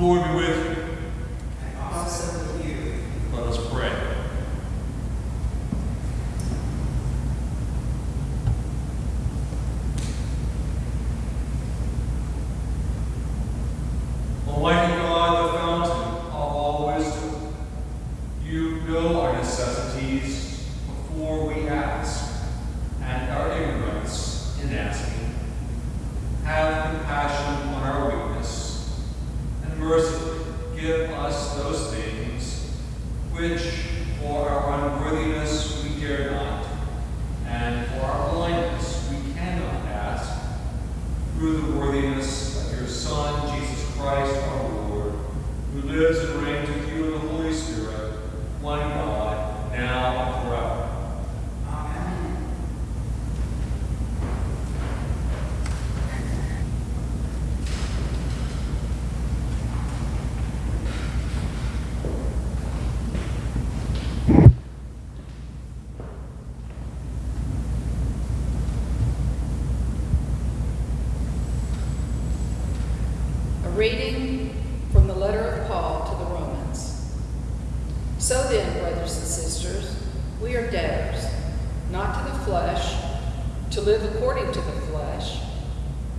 Lord be with you. And also with you. Let us pray. Almighty God, the fountain of all wisdom, you know our necessities before we ask, and our ignorance in asking. Have compassion on our weakness, and mercifully give us those things which for our unworthiness we dare not, and for our blindness we cannot ask, through the worthiness of your Son, Jesus Christ our Lord, who lives and reigns with you in the Holy Spirit, one God, now and forever. Amen. A reading from the letter of Paul to the Romans. So then, brothers and sisters, we are debtors, not to the flesh, to live according to the flesh.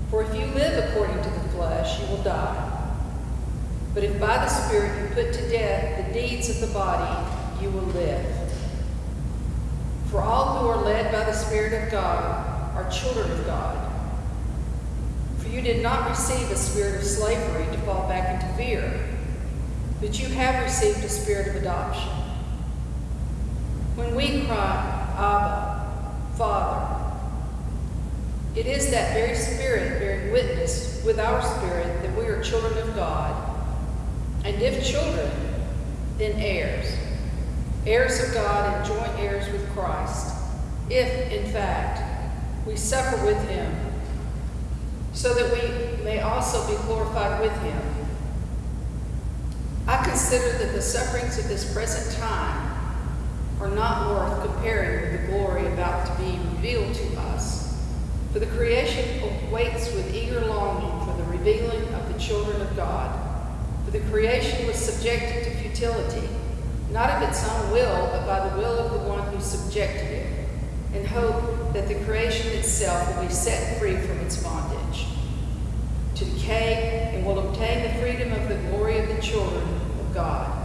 For if you live according to the flesh, you will die. But if by the Spirit you put to death the deeds of the body, you will live. For all who are led by the Spirit of God are children of God. For you did not receive a spirit of slavery to fall back into fear, but you have received a spirit of adoption. When we cry, Abba, Father, it is that very spirit bearing witness with our spirit that we are children of God. And if children, then heirs, heirs of God and joint heirs with Christ, if, in fact, we suffer with him so that we may also be glorified with him. I consider that the sufferings of this present time are not worth comparing with the glory about to be revealed to us. For the creation waits with eager longing for the revealing of the children of God. For the creation was subjected to futility, not of its own will, but by the will of the one who subjected it, in hope that the creation itself will be set free from its bondage to decay and will obtain the freedom of the glory of the children of God.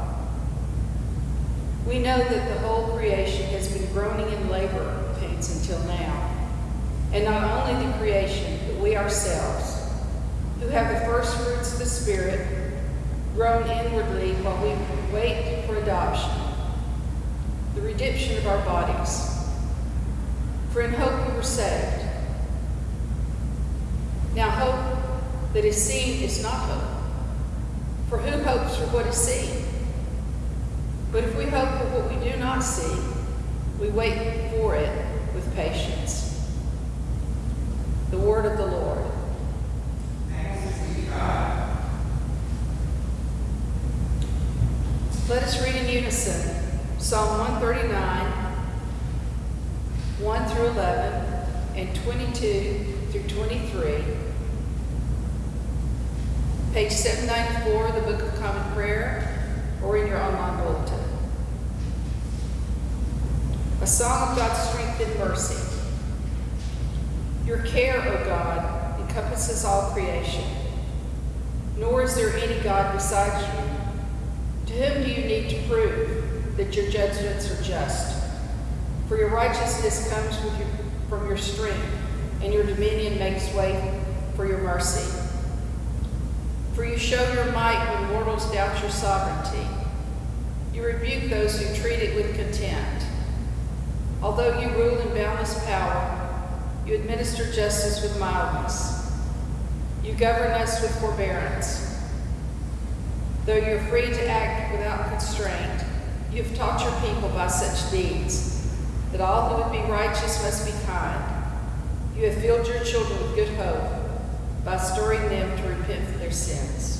We know that the whole creation has been groaning in labor pains until now. And not only the creation, but we ourselves, who have the first fruits of the Spirit, groan inwardly while we wait for adoption, the redemption of our bodies. For in hope we were saved. Now, hope that is seen is not hope. For who hopes for what is seen? But if we hope for what we do not see, we wait for it with patience. The word of the Lord. Let us read in unison Psalm 139, 1 through 11, and 22 through 23. Page 794 of the Book of Common Prayer, or in your online A song of God's strength and mercy. Your care, O God, encompasses all creation, nor is there any God besides you. To whom do you need to prove that your judgments are just? For your righteousness comes your, from your strength, and your dominion makes way for your mercy. For you show your might when mortals doubt your sovereignty. You rebuke those who treat it with contempt. Although you rule in boundless power, you administer justice with mildness. You govern us with forbearance. Though you're free to act without constraint, you have taught your people by such deeds that all who would be righteous must be kind. You have filled your children with good hope by stirring them to repent for their sins.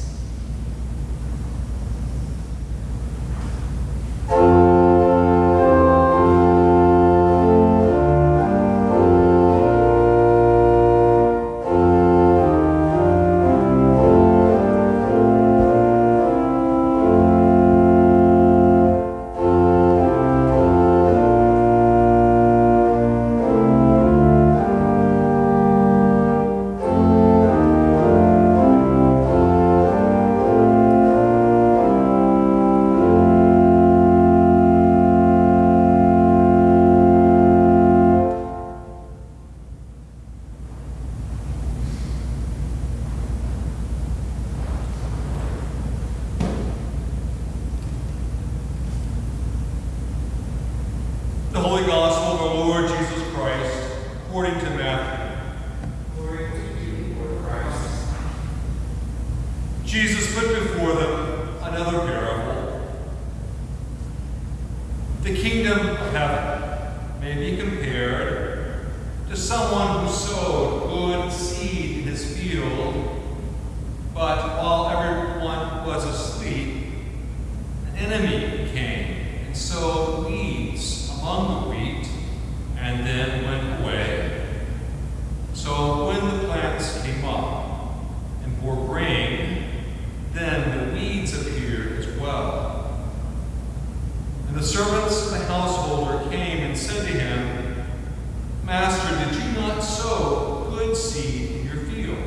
Master, did you not sow good seed in your field?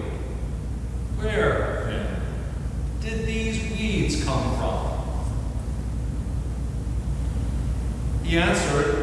Where, then, did these weeds come from? He answered,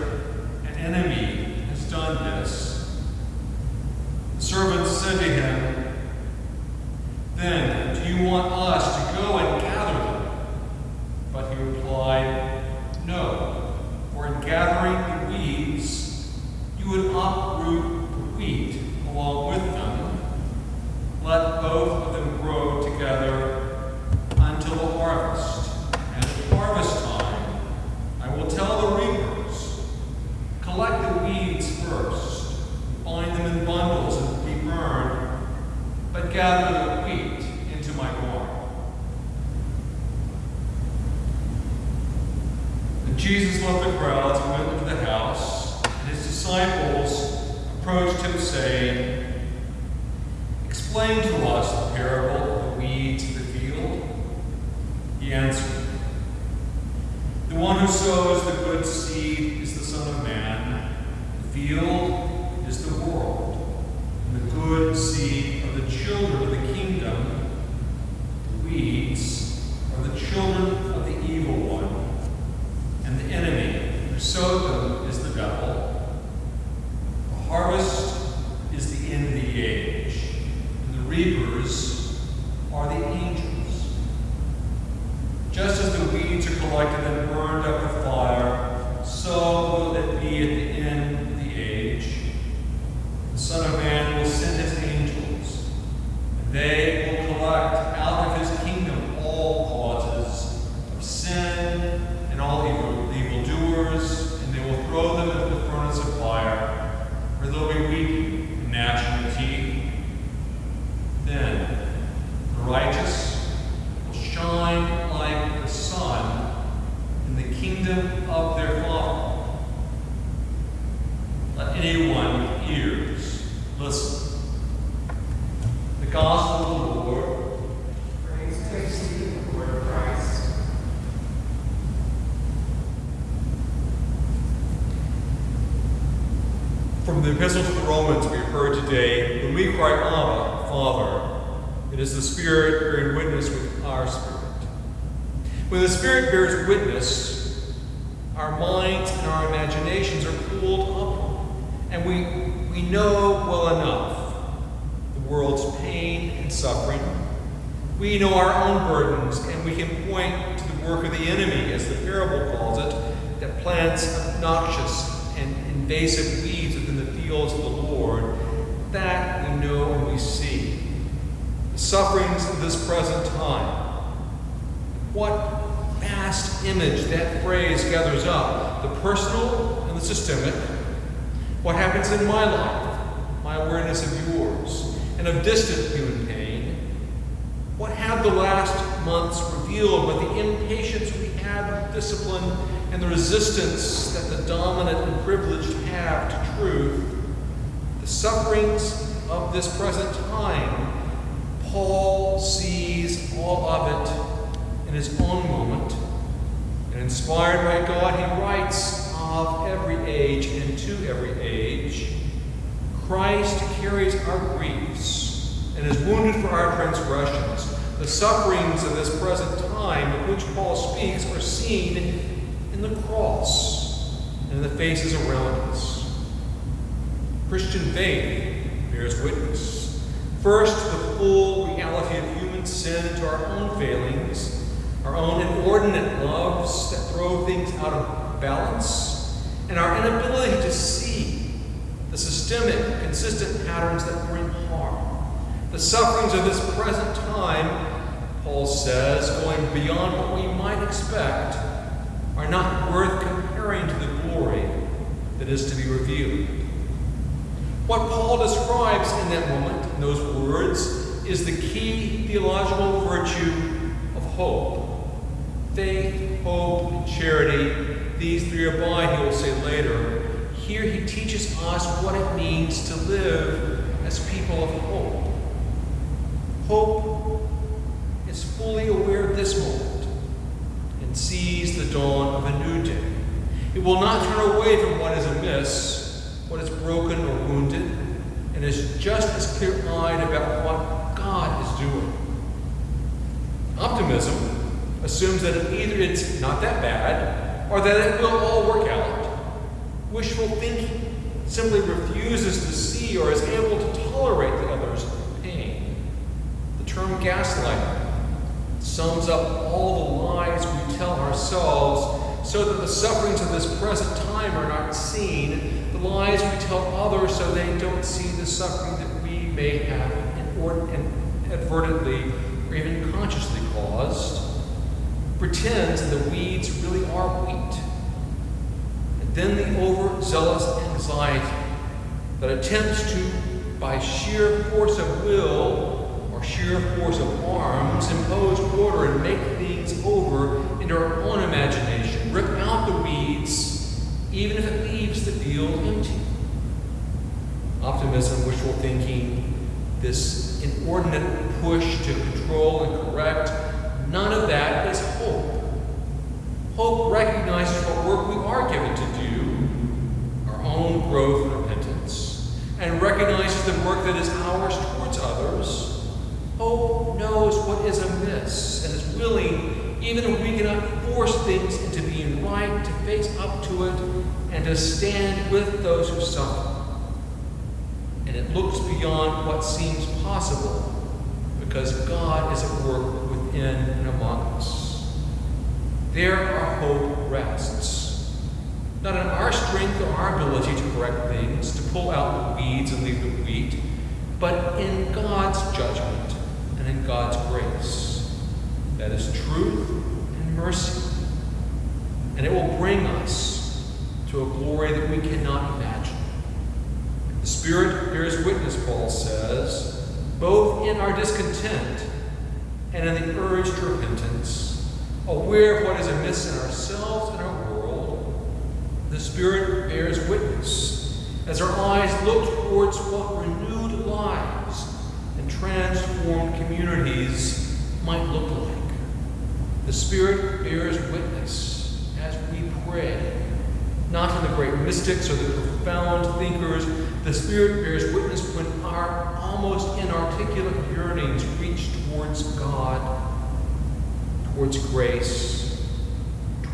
From the Epistle to the Romans we have heard today, when we cry, Abba, Father, it is the Spirit bearing witness with our spirit. When the Spirit bears witness, our minds and our imaginations are pulled up, and we, we know well enough the world's pain and suffering. We know our own burdens, and we can point to the work of the enemy, as the parable calls it, that plants obnoxious and invasive weeds fields of the Lord. That we know and we see. The sufferings of this present time. What vast image that phrase gathers up the personal and the systemic. What happens in my life, my awareness of yours, and of distant human pain. What have the last months revealed but the impatience we have of discipline and the resistance that the dominant and privileged have to truth, the sufferings of this present time, Paul sees all of it in his own moment. And inspired by God, he writes of every age and to every age. Christ carries our griefs and is wounded for our transgressions. The sufferings of this present time of which Paul speaks are seen in the cross and in the faces around us. Christian faith bears witness. First, the full reality of human sin to our own failings, our own inordinate loves that throw things out of balance, and our inability to see the systemic, consistent patterns that bring harm. The sufferings of this present time, Paul says, going beyond what we might expect, are not worth comparing to the glory that is to be revealed. What Paul describes in that moment, in those words, is the key theological virtue of hope. Faith, hope, and charity, these three abide, he will say later. Here he teaches us what it means to live as people of hope. Hope is fully aware of this moment and sees the dawn of a new day. It will not turn away from what is amiss, what is broken or wounded, and is just as clear eyed about what God is doing. Optimism assumes that either it's not that bad or that it will all work out. Wishful thinking simply refuses to see or is able to tolerate the other's pain. The term gaslighting sums up all the lies we tell ourselves so that the sufferings of this present time are not seen, lies we tell others so they don't see the suffering that we may have inadvertently or even consciously caused, pretends that the weeds really are wheat. And then the overzealous anxiety that attempts to, by sheer force of will or sheer force of arms, impose order and make things over into our own imagination, even if it leaves the field empty. Optimism, wishful thinking, this inordinate push to control and correct, none of that is hope. Hope recognizes what work we are given to do, our own growth and repentance, and recognizes the work that is ours towards others. Hope knows what is amiss and is willing, even if we cannot force things into being right, to face up to it and to stand with those who suffer. And it looks beyond what seems possible because God is at work within and among us. There our hope rests. Not in our strength or our ability to correct things, to pull out the weeds and leave the wheat, but in God's judgment and in God's grace. That is truth and mercy. And it will bring us to a glory that we cannot imagine. The Spirit bears witness, Paul says, both in our discontent and in the urge to repentance, aware of what is amiss in ourselves and our world. The Spirit bears witness as our eyes look towards what renewed lives and transformed communities might look like. The Spirit bears witness as we pray, not in the great mystics or the profound thinkers, The Spirit bears witness when our almost inarticulate yearnings reach towards God, towards grace,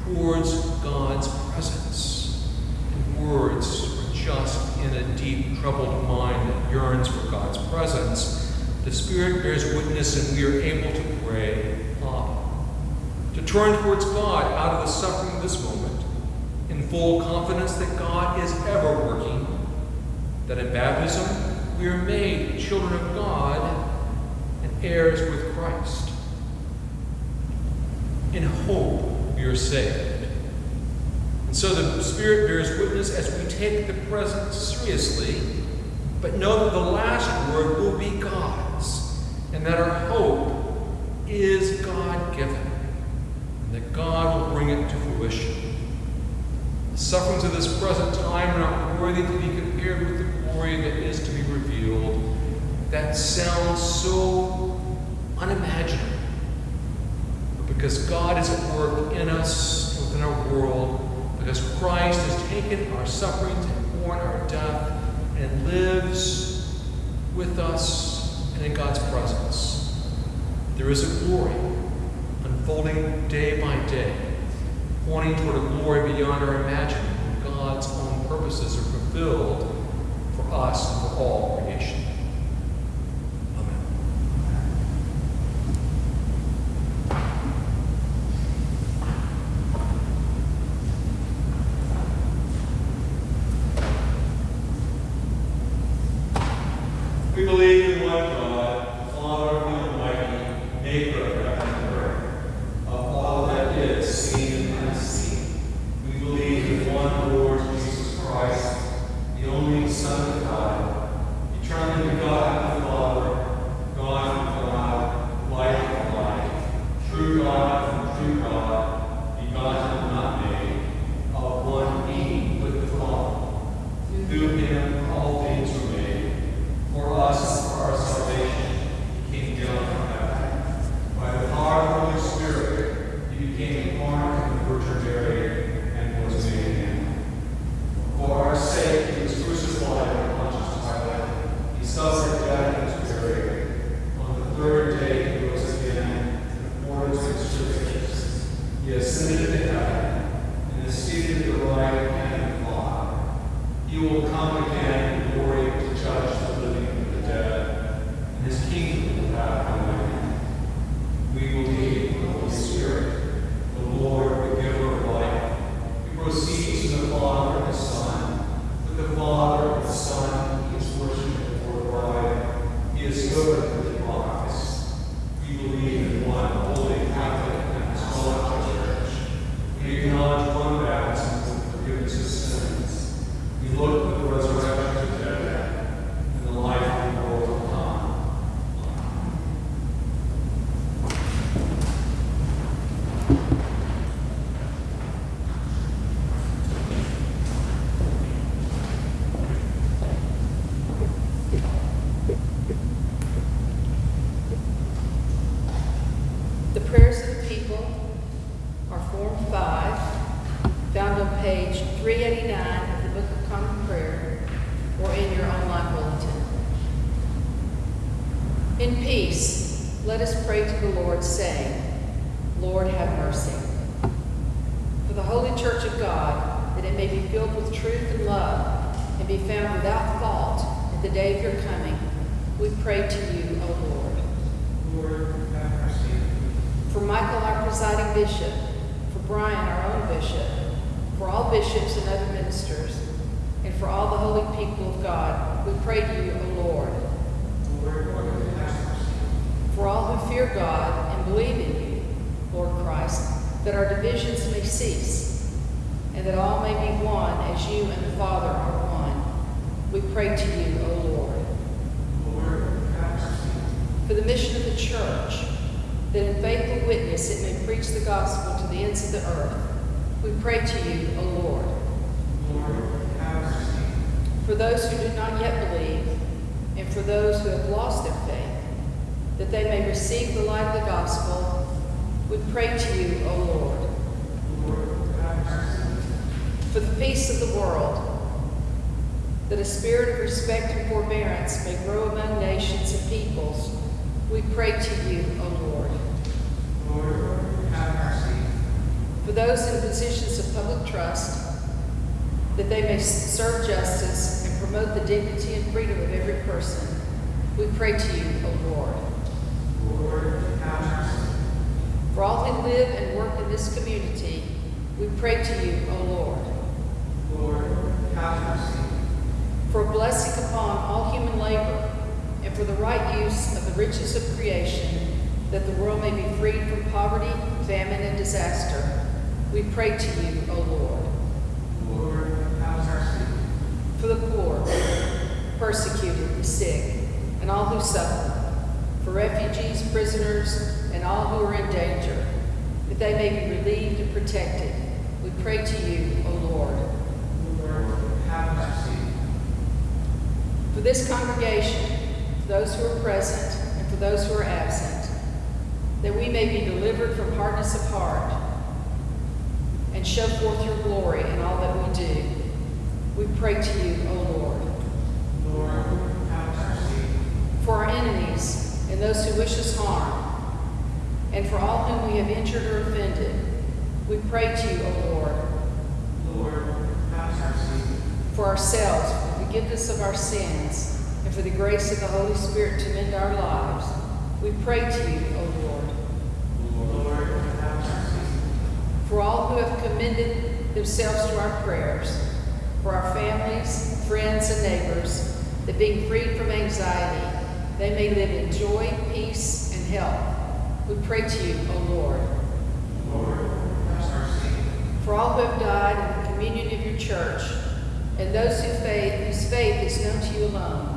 towards God's presence. And words are just in a deep, troubled mind that yearns for God's presence. The Spirit bears witness, and we are able to pray, to turn towards God out of the suffering of this moment, in full confidence that God is ever working that in baptism we are made children of God and heirs with Christ. In hope we are saved. And so the Spirit bears witness as we take the present seriously, but know that the last word will be God's, and that our hope is God given, that God will bring it to fruition. The sufferings of this present time are not worthy to be compared with the glory that is to be revealed. That sounds so unimaginable. But because God is at work in us within our world, because Christ has taken our sufferings and borne our death and lives with us and in God's presence, there is a glory unfolding day by day pointing toward a glory beyond our imagining when God's own purposes are fulfilled for us and for all creation. Filled with truth and love, and be found without fault at the day of your coming, we pray to you, O Lord. Lord, have mercy. For Michael, our presiding bishop, for Brian, our own bishop, for all bishops and other ministers, and for all the holy people of God, we pray to you, O Lord. Lord, have mercy. For all who fear God and believe in you, Lord Christ, that our divisions may cease, and that all may be one as you and the Father are one. We pray to you, O Lord. Lord. For the mission of the church, that in faithful witness it may preach the gospel to the ends of the earth, we pray to you, O Lord. Lord. For those who do not yet believe, and for those who have lost their faith, that they may receive the light of the gospel, we pray to you, O Lord. Lord, have mercy. For the peace of the world, that a spirit of respect and forbearance may grow among nations and peoples, we pray to you, O Lord. Lord, have mercy. For those in positions of public trust, that they may serve justice and promote the dignity and freedom of every person, we pray to you, O Lord. Lord, have mercy. For all who live and work in this community, we pray to you, O Lord. Lord, have mercy. For a blessing upon all human labor, and for the right use of the riches of creation, that the world may be freed from poverty, famine, and disaster, we pray to you, O Lord. Lord, have mercy. For the poor, persecuted, the sick, and all who suffer, for refugees, prisoners, and all who are in danger, that they may be relieved and protected, we pray to you, O Lord. Lord, have mercy. For this congregation, for those who are present and for those who are absent, that we may be delivered from hardness of heart and show forth your glory in all that we do. We pray to you, O Lord. Lord, have mercy. For our enemies and those who wish us harm, and for all whom we have injured or offended, we pray to you, O Lord. Lord, have mercy. For ourselves, forgiveness of our sins, and for the grace of the Holy Spirit to mend our lives, we pray to you, O Lord. Lord, have mercy. For all who have commended themselves to our prayers, for our families, friends, and neighbors, that being freed from anxiety, they may live in joy, peace, and health, we pray to you, O Lord. Lord, have mercy. For all who have died in the communion of your church, and those who faith, whose faith is known to you alone,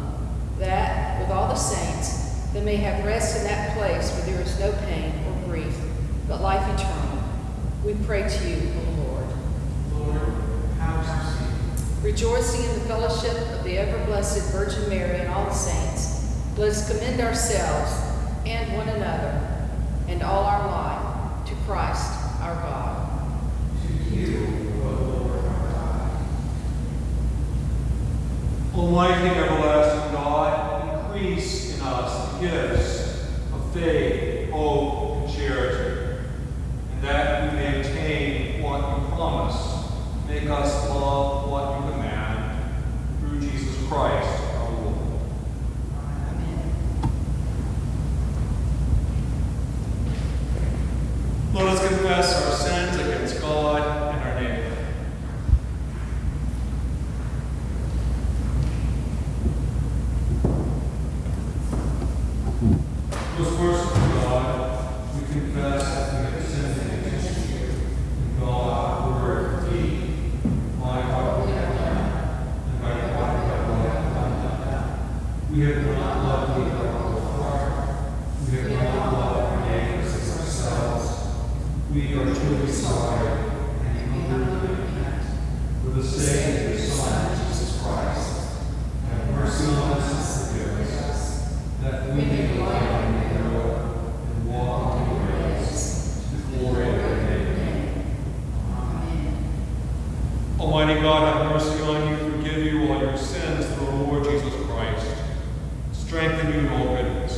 that, with all the saints, they may have rest in that place where there is no pain or grief, but life eternal. We pray to you, O Lord. Lord, have. Rejoicing in the fellowship of the ever-blessed Virgin Mary and all the saints, let us commend ourselves and one another and all our life to Christ our God. To you, O Lord our God. Almighty everlasting God, increase in us the gifts of faith, hope, and charity, and that we may obtain what you promise. Make us love what you command, through Jesus Christ our Lord. Let us confess our sins against God and our neighbor. Most merciful God, we confess that we have sinned against you in thought, word, deed, mind, heart, and by what we have done. We have not loved you with our whole heart. We have not loved our neighbors as ourselves. We are truly sorry and humbly repent for the sake of your Son, Jesus Christ. Have mercy on us and forgive us, that we may delight in your will and walk in your ways, to the glory of your name. Almighty God, have mercy on you, forgive you all your sins through our Lord Jesus Christ. Strengthen you in all goodness,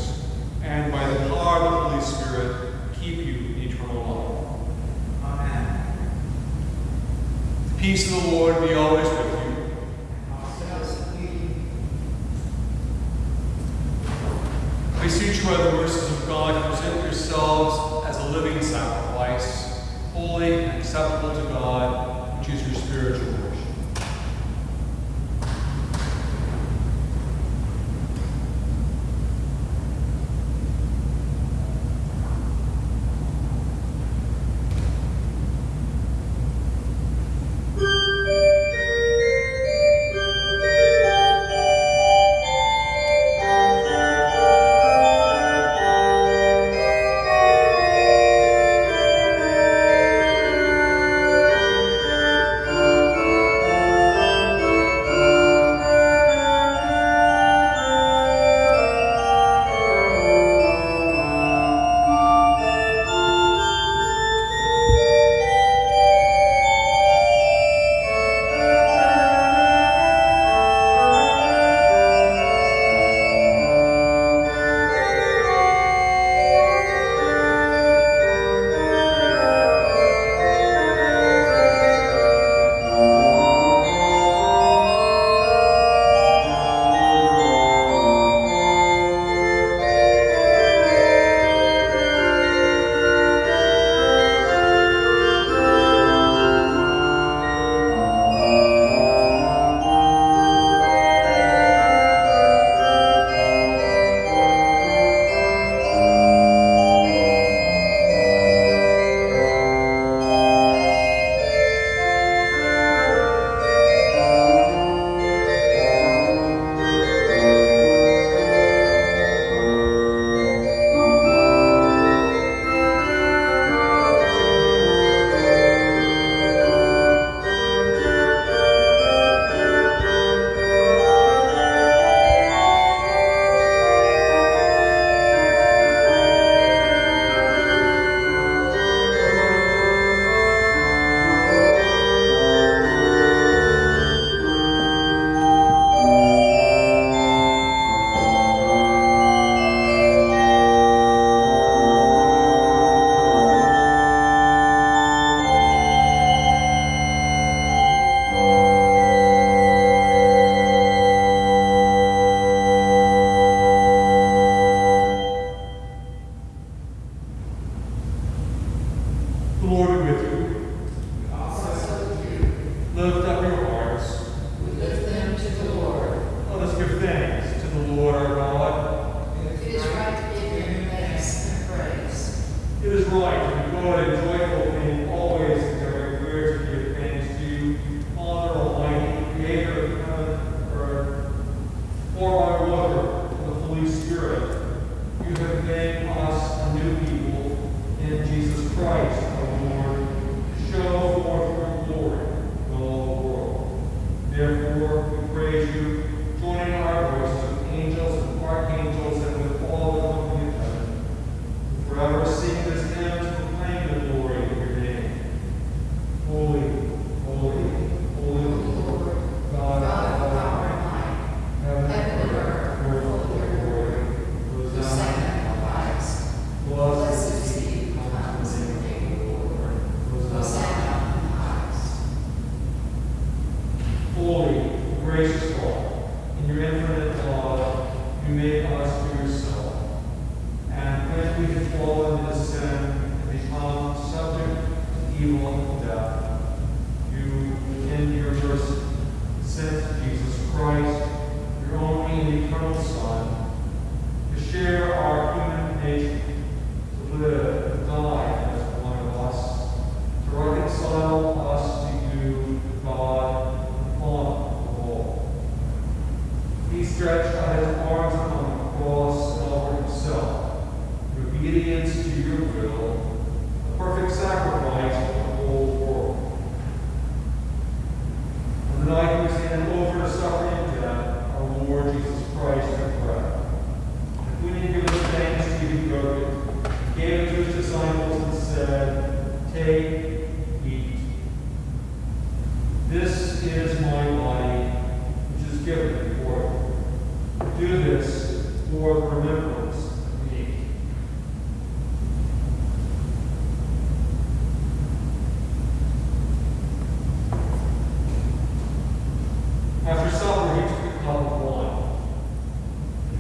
and by the power of the Holy Spirit, keep you in eternal life. Amen. The peace of the Lord be always with you. I beseech you by the mercies of God, present yourselves as a living sacrifice, holy and acceptable to God, which is your spiritual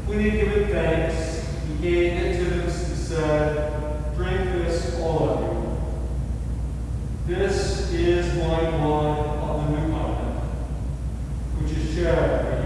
When he had given thanks, he gave it to us and said, Drink this, all of you. This is my blood of the new covenant, which is shared."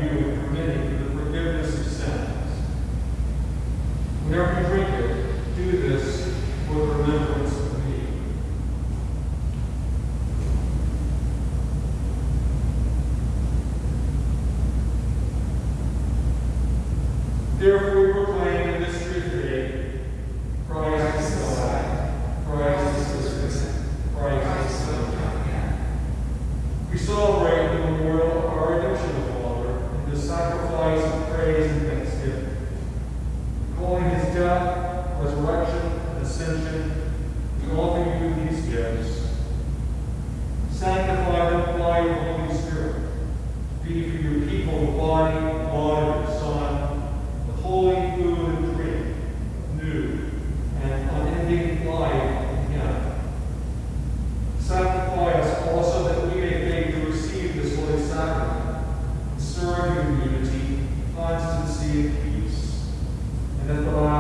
And that's the